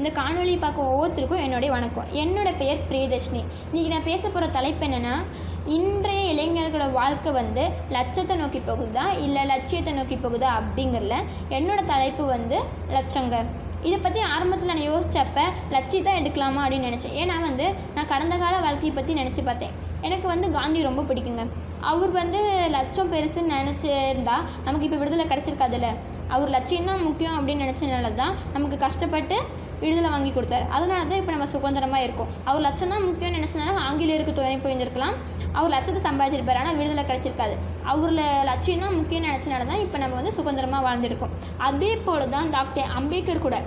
இந்த காணொலியை பார்க்க ஒவ்வொருத்தருக்கும் என்னுடைய வணக்கம். என்னோட பெயர் பிரியதர்ஷினி. இன்றைக்கி நான் பேச போகிற தலைப்பு என்னென்னா இன்றைய இளைஞர்களோட வாழ்க்கை வந்து லட்சத்தை நோக்கி போகுதா இல்லை லட்சியத்தை நோக்கி போகுதா அப்படிங்கிறல என்னோடய தலைப்பு வந்து லட்சங்க இதை பற்றி ஆரம்பத்தில் நான் யோசித்தப்ப லட்சியத்தை எடுக்கலாமா அப்படின்னு நினச்சேன். ஏன்னா வந்து நான் கடந்த கால வாழ்க்கையை பற்றி நினச்சி பார்த்தேன். எனக்கு வந்து காந்தி ரொம்ப பிடிக்குங்க. அவர் வந்து லட்சம் பெருசுன்னு நினச்சிருந்தா நமக்கு இப்போ விடுதலை கிடச்சிருக்காதுல்ல. அவர் லட்சியம் தான் முக்கியம் அப்படின்னு நினச்சனால தான் நமக்கு கஷ்டப்பட்டு விடுதலை வாங்கி கொடுத்தாரு. அதனால தான் இப்போ நம்ம சுதந்திரமாக இருக்கோம். அவர் லட்சம் தான் முக்கியம்னு நினச்சனால ஆங்கிலேயருக்கு துணை போயிருந்திருக்கலாம் அவர் லட்சத்தை சம்பாதிச்சிருப்பாரு ஆனால் விடுதலை கிடச்சிருக்காது. அவரில் லட்சியம் தான் முக்கியம்னு நினச்சனால தான் இப்போ நம்ம வந்து சுதந்திரமாக வாழ்ந்துருக்கோம். அதே போல் தான் டாக்டர் அம்பேத்கர் கூட.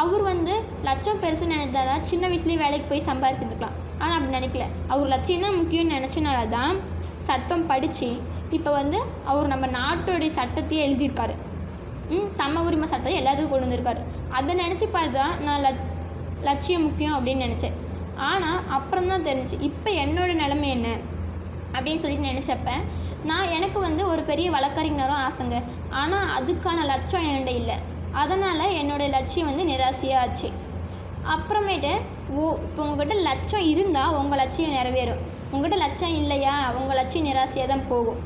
அவர் வந்து லட்சம் பெருசுன்னு நினைத்தால சின்ன வயசுலேயே வேலைக்கு போய் சம்பாதிச்சிருந்துக்கலாம் ஆனால் அப்படி நினைக்கல. அவர் லட்சியம் தான் முக்கியம்னு நினச்சனால தான் சட்டம் படித்து இப்போ வந்து அவர் நம்ம நாட்டோடைய சட்டத்தையே எழுதியிருக்காரு. ம் சம உரிமை சட்டத்தை எல்லாத்துக்கும் கொண்டு வந்திருக்காரு. அதை நினச்சி பார்த்தா நான் லட் லட்சியம் முக்கியம் அப்படின்னு நினச்சேன். ஆனால் அப்புறம் தான் தெரிஞ்சுச்சு இப்போ என்னோடய நிலைமை என்ன? அப்படின்னு சொல்லிட்டு நினச்சப்ப நான் எனக்கு வந்து ஒரு பெரிய வழக்கறிஞரும் ஆசைங்க. ஆனால் அதுக்கான லட்சம் என்கிட்ட இல்லை. அதனால் என்னோடய லட்சியம் வந்து நிராசையாக ஆச்சு அப்புறமேட்டு ஓ இப்போ உங்ககிட்ட லட்சம் இருந்தால் உங்கள் லட்சியம் நிறைவேறும். உங்ககிட்ட லட்சம் இல்லையா? உங்கள் லட்சியம் நிராசையாக தான் போகும்.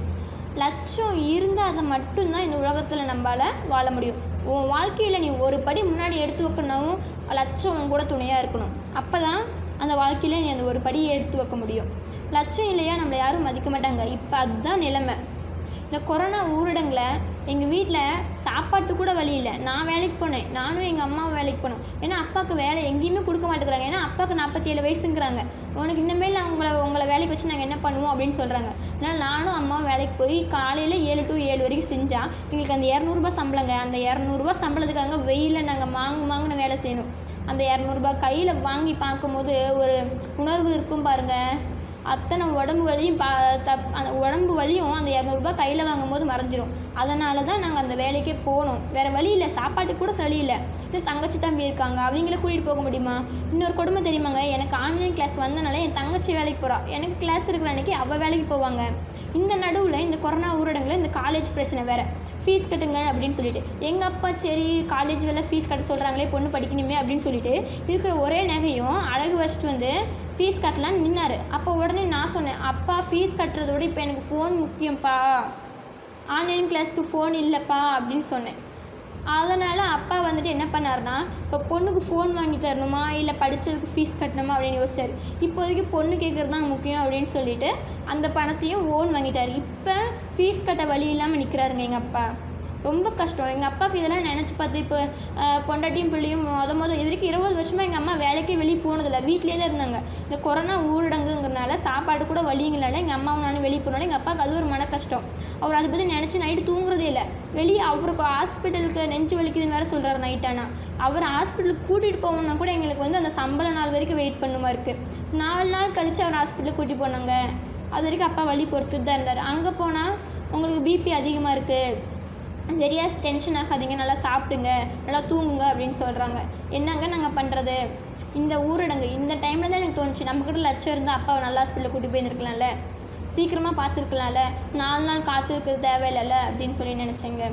லட்சம் இருந்தால் அதை மட்டும்தான் இந்த உலகத்தில் நம்மளால் வாழ முடியும். உன் வாழ்க்கையில் நீ ஒரு படி முன்னாடி எடுத்து வைக்கணும் லட்சம் உன் கூட துணையாக இருக்கணும். அப்போ தான் அந்த வாழ்க்கையில் நீ அந்த ஒரு படியை எடுத்து வைக்க முடியும். லட்சம் இல்லையா? நம்மளை யாரும் மதிக்க மாட்டாங்க. இப்போ அதுதான் நிலைமை. இந்த கொரோனா ஊரடங்கில் எங்கள் வீட்டில் சாப்பாட்டு கூட வழி இல்லை. நான் வேலைக்கு போனேன். நானும் எங்கள் அம்மாவும் வேலைக்கு போனோம். ஏன்னா அப்பாவுக்கு வேலை எங்கேயுமே கொடுக்க மாட்டேங்கிறாங்க. ஏன்னா அப்பாவுக்கு நாற்பத்தி ஏழு வயசுங்கிறாங்க. உனக்கு இனிமேல் உங்களை உங்களை வேலைக்கு வச்சு நாங்கள் என்ன பண்ணுவோம் அப்படின்னு சொல்கிறாங்க அதனால் நானும் அம்மாவும் வேலைக்கு போய் காலையில் ஏழு டு ஏழு வரைக்கும் செஞ்சால் எங்களுக்கு அந்த இரநூறுபா சம்பளங்க. அந்த இரநூறுபா சம்பளத்துக்காக வெயிலில் நாங்கள் மாங்கு மாங்குன்னு வேலை செய்யணும். அந்த இரநூறுபா கையில் வாங்கி பார்க்கும்போது ஒரு உணர்வு இருக்கும் பாருங்கள் அத்தனை உடம்பு வலியும் பா தப் அந்த உடம்பு வலியும் அந்த இரநூறுபா கையில் வாங்கும்போது மறைஞ்சிரும். அதனால தான் நாங்கள் அந்த வேலைக்கே போனோம். வேறு வழி இல்லை. சாப்பாட்டுக்கு கூட சளி இல்லை. இன்னும் தங்கச்சி தம்பி இருக்காங்க. அவங்கள கூட்டிகிட்டு போக முடியுமா? இன்னொரு கொடுமை தெரியுமாங்க? எனக்கு ஆன்லைன் கிளாஸ் வந்தனால என் தங்கச்சி வேலைக்கு போகிறா எனக்கு கிளாஸ் இருக்கிற அன்னைக்கு அவள் வேலைக்கு போவாங்க. இந்த நடுவில் இந்த கொரோனா ஊரடங்கில் இந்த காலேஜ் பிரச்சனை வேறு. ஃபீஸ் கட்டுங்க அப்படின்னு சொல்லிட்டு. எங்கள் அப்பா சரி காலேஜ் வேலை ஃபீஸ் கட்ட சொல்கிறாங்களே பொண்ணு படிக்கணுமே அப்படின்னு சொல்லிட்டு இருக்கிற ஒரே நகையும் அழகு வச்சுட்டு வந்து ஃபீஸ் கட்டலான்னு நின்னார். அப்போ உடனே நான் சொன்னேன் அப்பா ஃபீஸ் கட்டுறத விட இப்போ எனக்கு ஃபோன் முக்கியம்ப்பா ஆன்லைன் கிளாஸ்க்கு ஃபோன் இல்லைப்பா அப்படின்னு சொன்னேன். அதனால் அப்பா வந்துட்டு என்ன பண்ணாருன்னா இப்போ பொண்ணுக்கு ஃபோன் வாங்கி தரணுமா? இல்லை படித்ததுக்கு ஃபீஸ் கட்டணுமா? அப்படின்னு யோசிச்சார். இப்போதைக்கு பொண்ணு கேட்குறது தான் முக்கியம் அப்படின்னு சொல்லிட்டு அந்த பணத்தையும் ஓன் வாங்கிட்டார். இப்போ ஃபீஸ் கட்ட வழி இல்லாமல் நிற்கிறாருங்க எங்கள் அப்பா. ரொம்ப கஷ்டம். எங்கள் அப்பாவுக்கு இதெல்லாம் நினச்சி பார்த்து இப்போ பொண்டாட்டியும் பிள்ளையும் மொத மொதல் இது வரைக்கும் இருபது வருஷமாக எங்கள் அம்மா வேலைக்கே வெளியே போனதில்லை. வீட்டிலே தான் இருந்தாங்க. இந்த கொரோனா ஊரடங்குங்கிறனால சாப்பாடு கூட வழிங்களால எங்கள் அம்மாவும் நானும் வெளியே போனாலும் எங்கள் அப்பாவுக்கு அது ஒரு மன கஷ்டம். அவர் அதை பற்றி நினச்சி நைட்டு தூங்குறதே இல்லை. வெளியே அவருக்கு ஹாஸ்பிட்டலுக்கு நெஞ்சு வலிக்குதுன்னு வேறு சொல்கிறார் நைட்டானா அவர் ஹாஸ்பிட்டலுக்கு கூட்டிகிட்டு போகணும்னா கூட எங்களுக்கு வந்து அந்த சம்பள நாள் வரைக்கும் வெயிட் பண்ணுமா இருக்குது நாலு நாள் கழித்து அவர் ஹாஸ்பிட்டலுக்கு கூட்டிகிட்டு போனாங்க. அது வரைக்கும் அப்பா வழி பொறுத்துட்டு தான் இருந்தார். அங்கே போனால் உங்களுக்கு பிபி அதிகமாக இருக்குது சரியாக டென்ஷன் ஆகாதீங்க நல்லா சாப்பிடுங்க நல்லா தூங்குங்க அப்படின்னு சொல்கிறாங்க என்னங்க நாங்கள் பண்ணுறது இந்த ஊரடங்கு இந்த டைமில் தான் எனக்கு தோணுச்சு. நம்மக்கிட்ட லட்சம் இருந்தால் அப்பாவை நல்லா ஹாஸ்பிட்டலில் கூட்டி போயிருந்துருக்கலாம்ல. சீக்கிரமாக பார்த்துருக்கலாம்ல. நாலு நாள் காத்திருக்கிறது தேவையில்லைல்ல அப்படின்னு சொல்லி நினச்சேங்க.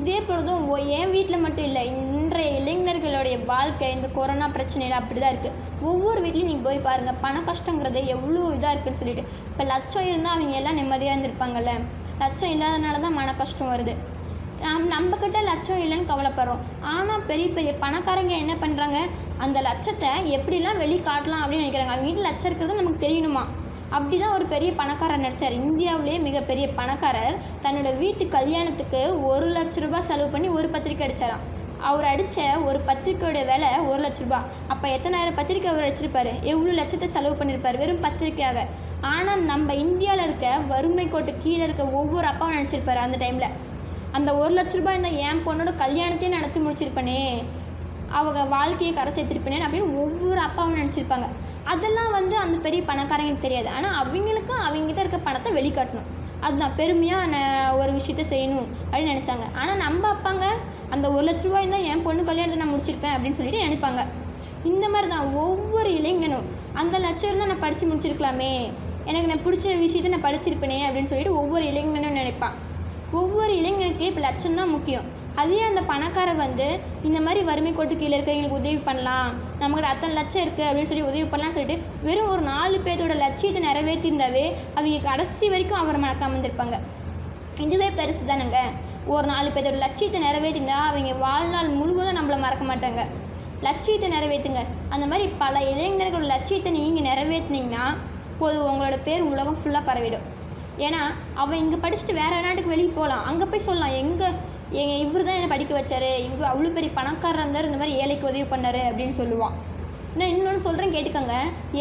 இதே பொழுதும் என் வீட்டில் மட்டும் இல்லை இன்றைய இளைஞர்களுடைய வாழ்க்கை இந்த கொரோனா பிரச்சனையில் அப்படி தான் இருக்குது ஒவ்வொரு வீட்லேயும் நீங்கள் போய் பாருங்கள் பண கஷ்டங்கிறது எவ்வளோ இதாக இருக்குன்னு சொல்லிட்டு. இப்போ லட்சம் இருந்தால் அவங்க எல்லாம் நிம்மதியாக இருந்திருப்பாங்கல்ல. லட்சம் இல்லாதனால தான் மன கஷ்டம் வருது. நம் நம்மக்கிட்ட லட்சம் இல்லைன்னு கவலைப்படுறோம். ஆனால் பெரிய பெரிய பணக்காரங்க என்ன பண்ணுறாங்க அந்த லட்சத்தை எப்படிலாம் வெளி காட்டலாம் அப்படின்னு நினைக்கிறாங்க. அவங்க வீட்டில் லட்சம் இருக்கிறது நமக்கு தெரியணுமா? அப்படி தான் ஒரு பெரிய பணக்காரர் நடிச்சார். இந்தியாவிலேயே மிகப்பெரிய பணக்காரர். தன்னோட வீட்டு கல்யாணத்துக்கு ஒரு லட்ச ரூபாய் செலவு பண்ணி ஒரு பத்திரிக்கை அடித்தாராம் அவர் அடித்த ஒரு பத்திரிக்கையோட விலை ஒரு லட்ச ரூபா அப்போ எத்தனாயிரம் பத்திரிக்கை அவர் அடிச்சிருப்பார்? எவ்வளோ லட்சத்தை செலவு பண்ணியிருப்பார் வெறும் பத்திரிக்கையாக. ஆனால் நம்ம இந்தியாவில் இருக்க வறுமை கோட்டு கீழே இருக்க ஒவ்வொரு அப்பாவும் நினச்சிருப்பார் அந்த டைமில் அந்த ஒரு லட்ச ரூபாய் இந்த என் பொண்ணோட கல்யாணத்தையும் நடத்தி முடிச்சிருப்பனே. அவங்க வாழ்க்கையை கரை சேர்த்திருப்பேனே அப்படின்னு ஒவ்வொரு அப்பாவும் நினச்சிருப்பாங்க. அதெல்லாம் வந்து அந்த பெரிய பணக்காரங்களுக்கு தெரியாது. ஆனால் அவங்களுக்கு அவங்ககிட்ட இருக்க பணத்தை வெளிக்காட்டணும். அதுதான் பெருமையாக நான் ஒரு விஷயத்த செய்யணும் அப்படின்னு நினச்சாங்க. ஆனால் நம்ம அப்பாங்க அந்த ஒரு லட்ச ரூபாய் இருந்தால் என் பொண்ணு கல்யாணத்தை நான் முடிச்சிருப்பேன் அப்படின்னு சொல்லிட்டு நினைப்பாங்க. இந்த மாதிரி தான் ஒவ்வொரு இளைஞனும் அந்த லட்சம் இருந்தால் நான் படித்து முடிச்சிருக்கலாமே. எனக்கு நான் பிடிச்ச விஷயத்த நான் படிச்சிருப்பேனே அப்படின்னு சொல்லிட்டு ஒவ்வொரு இளைஞனும் நினைப்பான். ஒவ்வொரு இளைஞனுக்கு இப்போ லட்சம் தான் முக்கியம். அதே அந்த பணக்காரர் வந்து இந்த மாதிரி வறுமை கோட்டு கீழே இருக்கிறவங்களுக்கு உதவி பண்ணலாம். நம்மக்கிட்ட அத்தனை லட்சம் இருக்குது அப்படின்னு சொல்லி உதவி பண்ணலாம்னு சொல்லிட்டு வெறும் ஒரு நாலு பேர்த்தோட லட்சியத்தை நிறைவேற்றியிருந்தாவே அவங்க கடைசி வரைக்கும் அவரை மறக்காமல் இருந்திருப்பாங்க இதுவே பெருசு தானுங்க. ஒரு நாலு பேர்த்தோட லட்சியத்தை நிறைவேற்றிருந்தா அவங்க வாழ்நாள் முழுவதும் நம்மளை மறக்க மாட்டாங்க. லட்சியத்தை நிறைவேற்றுங்க. அந்த மாதிரி பல இளைஞர்களோட லட்சியத்தை நீங்கள் நிறைவேற்றுனீங்கன்னா போது உங்களோட பேர் உலகம் ஃபுல்லாக பரவிடும். ஏன்னா அவன் இங்கே படிச்சுட்டு வேறு நாட்டுக்கு வெளியே போகலாம் அங்கே போய் சொல்லலாம் எங்கே எங்கள் இவர் தான் என்னை படிக்க வச்சார் இவர் அவ்வளோ பெரிய பணக்காரர் இருந்தார் இந்த மாதிரி ஏழைக்கு உதவி பண்ணார் அப்படின்னு சொல்லுவான். நான் இன்னொன்று சொல்கிறேன் கேட்டுக்கோங்க.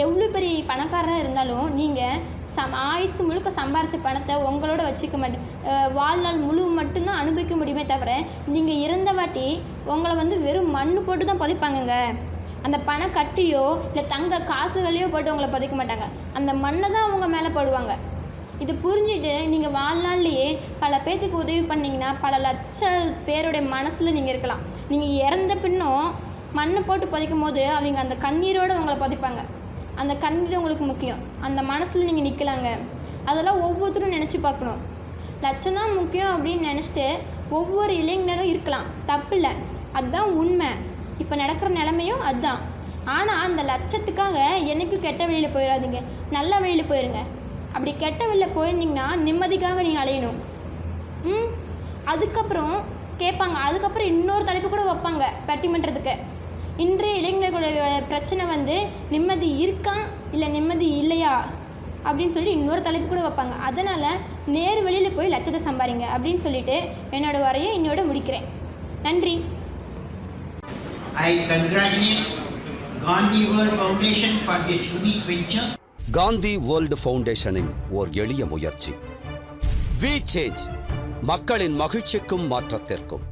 எவ்வளோ பெரிய பணக்காரராக இருந்தாலும் நீங்கள் சம் ஆயுசு முழுக்க சம்பாரித்த பணத்தை உங்களோட வச்சுக்க மாட்டேன் வாழ்நாள் முழு மட்டும்தான் அனுபவிக்க முடியுமே தவிர நீங்கள் இறந்த வாட்டி உங்களை வந்து வெறும் மண் போட்டு தான் புதைப்பாங்கங்க. அந்த பண கட்டியோ இல்லை தங்க காசுகளையோ போட்டு உங்களை புதைக்க மாட்டாங்க. அந்த மண்ணை தான் அவங்க மேலே போடுவாங்க. இது புரிஞ்சுட்டு நீங்கள் வாழ்நாள்லையே பல பேர்த்துக்கு உதவி பண்ணிங்கன்னா பல லட்ச பேருடைய மனசில் நீங்கள் இருக்கலாம். நீங்கள் இறந்த பின்னும் மண்ணை போட்டு புதைக்கும் போது அவங்க அந்த கண்ணீரோடு உங்களை புதைப்பாங்க. அந்த கண்ணீர் உங்களுக்கு முக்கியம். அந்த மனசில் நீங்கள் நிற்கலாங்க அதெல்லாம் ஒவ்வொருத்தரும் நினச்சி பார்க்கணும். லட்சம் தான் முக்கியம் அப்படின்னு நினச்சிட்டு ஒவ்வொரு இளைஞரும் இருக்கலாம். தப்பில்லை அதுதான் உண்மை. இப்போ நடக்கிற நிலமையும் அதுதான். ஆனால் அந்த லட்சத்துக்காக என்னைக்கும் கெட்ட வழியில் போயிடாதீங்க நல்ல வழியில் போயிருங்க. அப்படி கெட்ட வழியில் போயிருந்தீங்கன்னா நிம்மதிக்காக நீங்கள் அலையணும். ம்? அதுக்கப்புறம் கேட்பாங்க. அதுக்கப்புறம் இன்னொரு தலைப்பு கூட வைப்பாங்க பட்டிமன்றத்துக்கு. இன்றைய இளைஞர்களுடைய பிரச்சனை வந்து நிம்மதி இருக்கா இல்லை நிம்மதி இல்லையா அப்படின்னு சொல்லி இன்னொரு தலைப்பு கூட வைப்பாங்க. அதனால் நேர் வெளியில் போய் லட்சத்தை சம்பாரிங்க அப்படின்னு சொல்லிட்டு என்னோட வரையை இன்னோட முடிக்கிறேன். நன்றி. I congratulate Gandhi World Foundation for this unique venture. Gandhi world ஃபவுண்டேஷனின் ஓர் எளிய முயற்சி. வி சேஞ்ச் மக்களின் மகிழ்ச்சிக்கும் மாற்றத்திற்கும்.